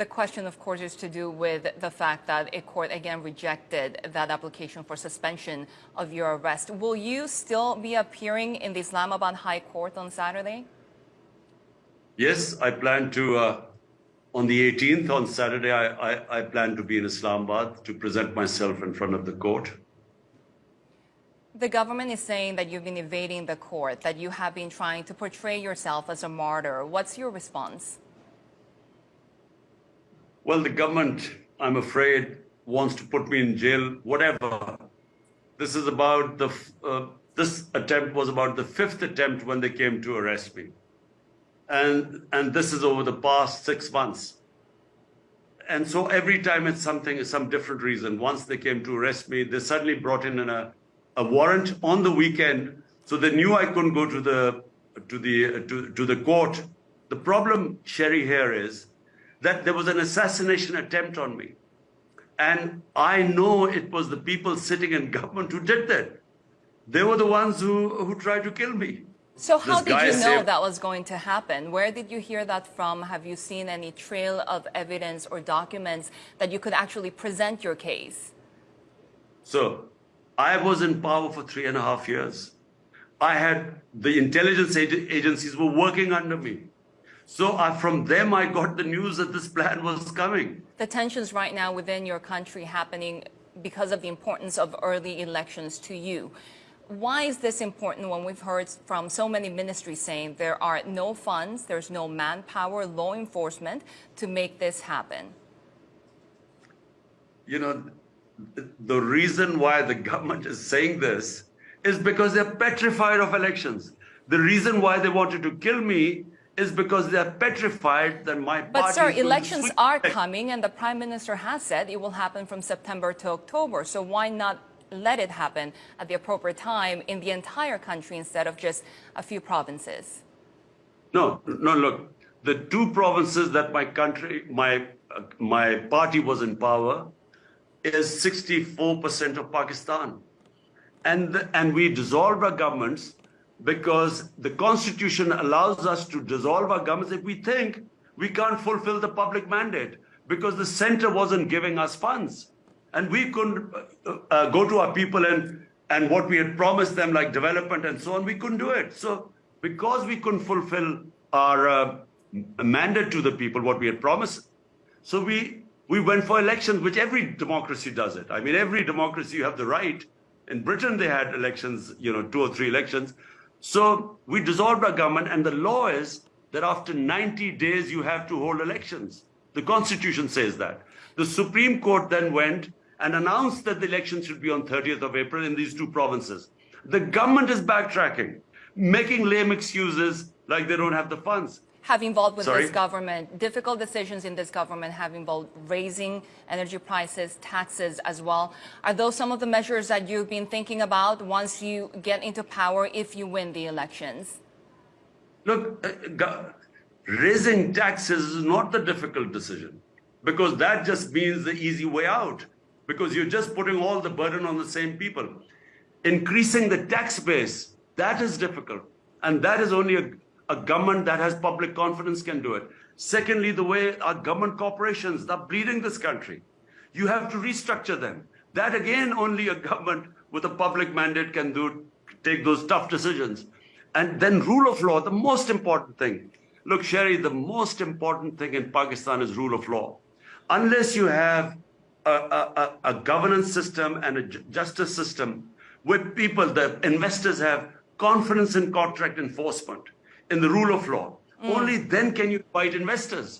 The question, of course, is to do with the fact that a court again rejected that application for suspension of your arrest. Will you still be appearing in the Islamabad High Court on Saturday? Yes, I plan to. Uh, on the 18th, on Saturday, I, I, I plan to be in Islamabad to present myself in front of the court. The government is saying that you've been evading the court, that you have been trying to portray yourself as a martyr. What's your response? Well, the government, I'm afraid, wants to put me in jail, whatever. This is about the, uh, this attempt was about the fifth attempt when they came to arrest me. And, and this is over the past six months. And so every time it's something, some different reason. Once they came to arrest me, they suddenly brought in a, a warrant on the weekend. So they knew I couldn't go to the, to the, to, to the court. The problem, Sherry, here is that there was an assassination attempt on me. And I know it was the people sitting in government who did that. They were the ones who, who tried to kill me. So how did you know that was going to happen? Where did you hear that from? Have you seen any trail of evidence or documents that you could actually present your case? So I was in power for three and a half years. I had the intelligence agencies were working under me. So uh, from them, I got the news that this plan was coming. The tensions right now within your country happening because of the importance of early elections to you. Why is this important when we've heard from so many ministries saying there are no funds, there's no manpower, law enforcement to make this happen? You know, the reason why the government is saying this is because they're petrified of elections. The reason why they wanted to kill me is because they're petrified that my party. But sir, elections are coming, and the prime minister has said it will happen from September to October. So why not let it happen at the appropriate time in the entire country instead of just a few provinces? No, no. Look, the two provinces that my country, my uh, my party was in power, is 64% of Pakistan, and the, and we dissolved our governments because the constitution allows us to dissolve our governments if we think we can't fulfill the public mandate because the center wasn't giving us funds. And we couldn't uh, uh, go to our people and and what we had promised them like development and so on we couldn't do it. So because we couldn't fulfill our uh, mandate to the people what we had promised so we we went for elections which every democracy does it. I mean every democracy you have the right. In britain they had elections you know two or three elections so we dissolved our government, and the law is that after 90 days you have to hold elections. The Constitution says that. The Supreme Court then went and announced that the elections should be on 30th of April in these two provinces. The government is backtracking, making lame excuses like they don't have the funds have involved with Sorry? this government, difficult decisions in this government have involved raising energy prices, taxes as well. Are those some of the measures that you've been thinking about once you get into power if you win the elections? Look, uh, raising taxes is not the difficult decision because that just means the easy way out because you're just putting all the burden on the same people. Increasing the tax base, that is difficult. And that is only a a government that has public confidence can do it. Secondly, the way our government corporations are bleeding this country. You have to restructure them. That again, only a government with a public mandate can do, take those tough decisions. And then rule of law, the most important thing. Look, Sherry, the most important thing in Pakistan is rule of law. Unless you have a, a, a governance system and a justice system where people, the investors have confidence in contract enforcement, in the rule of law. Mm. Only then can you invite investors.